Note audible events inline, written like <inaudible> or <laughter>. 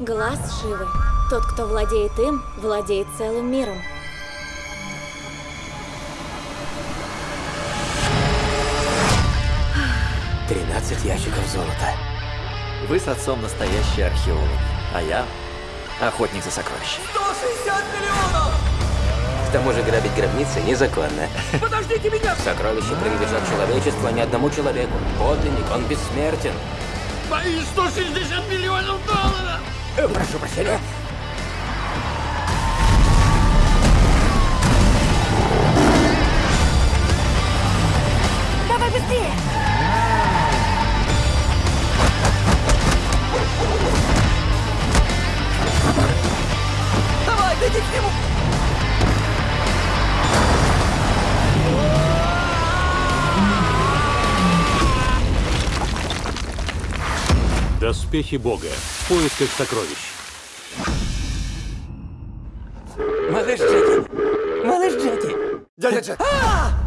Глаз Шивы. Тот, кто владеет им, владеет целым миром. Тринадцать ящиков золота. Вы с отцом настоящий археолог, а я охотник за сокровищами. 160 миллионов! К тому же грабить гробницы незаконно. Подождите меня! <laughs> Сокровища принадлежат человечеству, а не одному человеку. Подлинник, он бессмертен. Мои 160 миллионов прошу прощения. Давай быстрее! Давай, беги к нему! Доспехи Бога. В поисках сокровищ. Малыш Джеки! Малыш Джеки! Дядя Джек! А!